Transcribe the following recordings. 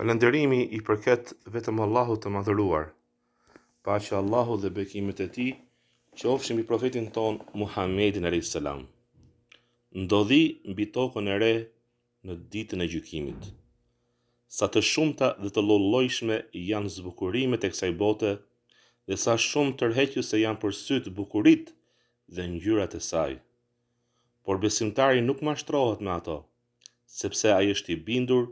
Falënderimi i përket vetëm Allahut të madhëruar. Paqja e Allahut dhe bekimet e tij qofshin mbi profetin tonë Muhammedin a.s. Ndodhi mbi tokën e re në ditën e gjykimit. Sa të shumta dhe të llojllojshme janë zbukurimet e kësaj bote dhe sa shumë tërheqëse janë për sytë bukuritë dhe ngjyrat e saj. Por besimtari nuk mashtrohet me ato, sepse ai është i bindur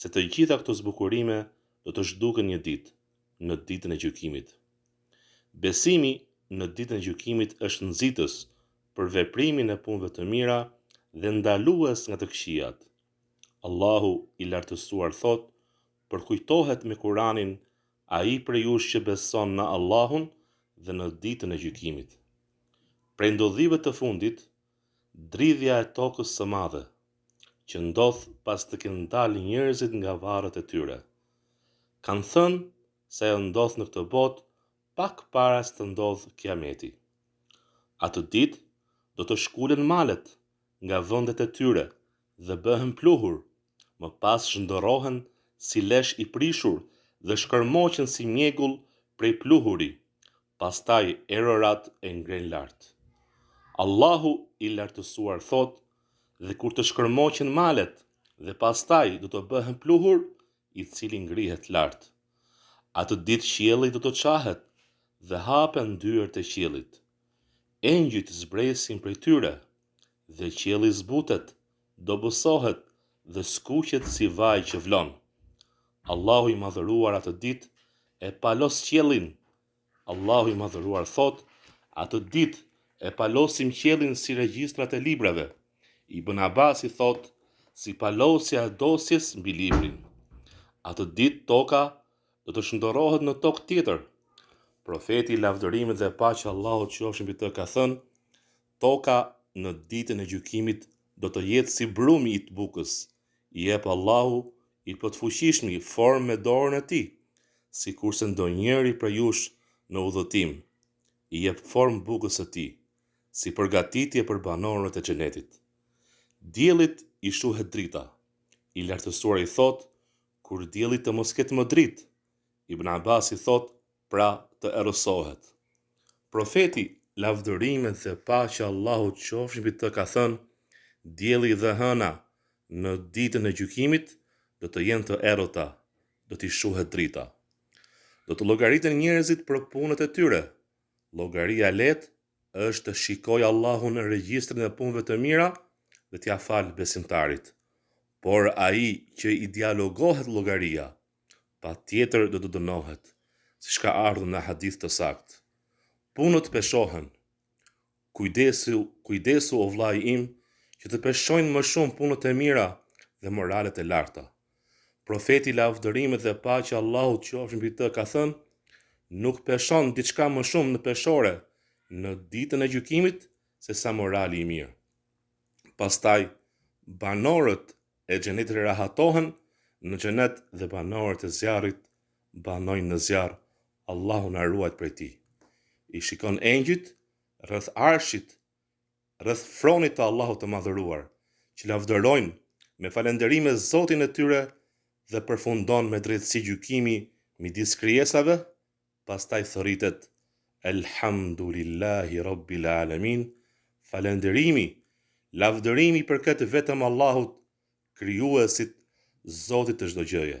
se të gjitha këto zbukurime do të zhduken një ditë, në Ditën e Gjykimit. Besimi në Ditën e Gjykimit është nxitës për veprimin e punëve të mira dhe ndalues nga të këqijat. Allahu i Lartësuar thotë, Përkujtohet me Kuranin ai prej jush që beson në Allahun dhe në Ditën e Gjykimit. Prej ndodhive të fundit Dridhja e tokës së madhe, që ndodh pas të kenë dalë njerëzit nga varret e tyre. Kanë thënë se ajo ndodh në këtë botë pak para se të ndodhë Kiameti. Atë ditë do të shkulen malet nga vendet e tyre dhe bëhen pluhur, më pas shndërrohen si lesh i prishur dhe shkërmoqen si mjegull prej pluhuri, Pastaj erërat e ngrenë lart. Allahu i Lartësuar thotë, Dhe kur të shkërmoqen malet dhe pastaj do të bëhen pluhur, i cili ngrihet lart. Atë ditë qielli do të çahet dhe hapen dyert e qiellit. Engjujt zbresin prej tyre Dhe qielli zbutet, dobësohet dhe skuqet si vaj që vlon. Allahu i Madhëruar atë ditë e palos qiellin. Allahu i Madhëruar thotë, atë ditë e palosim qiellin si regjistrat e librave. Ibn Abasi thotë, si palosja e dosjes mbi librin. Atë ditë toka do të shndërrohet në tokë tjetër. Profeti, lavdërimi dhe paqja e Allahut qofshin mbi të ka thënë, Toka në ditën e gjykimit do të jetë si brumi i bukës, i jep Allahu i Plotfuqishmi formë me dorën e Tij, sikurse ndonjëri prej jush në udhëtim, i jep formë bukës së tij, si përgatitje për banorët e Xhenetit. Diellit i shuhet drita, i Lartësuari thotë, Kur dielli të mos ketë më dritë! Ibn Abasi thotë, pra të errësohet. Profeti, lavdërimet dhe paqja e Allahut qofshin mbi të, ka thënë, Dielli dhe hëna në Ditën e Gjykimit do të jenë të errëta, do t'i shuhet drita. Do të llogariten njerëzit për punët e tyre. Llogaria e lehtë është të shikojë Allahu në regjistrin e punëve të mira dhe t'ia falë besimtarit. Por ai që i dialogohet llogaria, patjetër do të dënohet, siç ka ardhur në hadith të saktë. Punët peshohen. Kujdesu, kujdesu o vëllai im që të peshojnë më shumë punët e mira dhe moralet e larta. Profeti lavdërimet dhe paqja e Allahut qofshin mbi të ka thënë, nuk peshon diçka më shumë në peshore në ditën e gjykimit se sa morali i mirë. Pastaj banorët e xhenetit rahatohen në xhenet dhe banorët e zjarrit banojnë në zjarr Allahu na ruajt prej tij i shikon engjujt rreth arshit rreth fronit të Allahut të madhëruar që lavdërojnë me falenderime Zotin e tyre dhe përfundon me drejtësi gjykimi midis krijesave pastaj thërritet Elhamdulillahi Rabbil Alamin, falënderimi, lavdërimi i përket vetëm Allahut, Krijuesit, Zotit të çdo gjëje.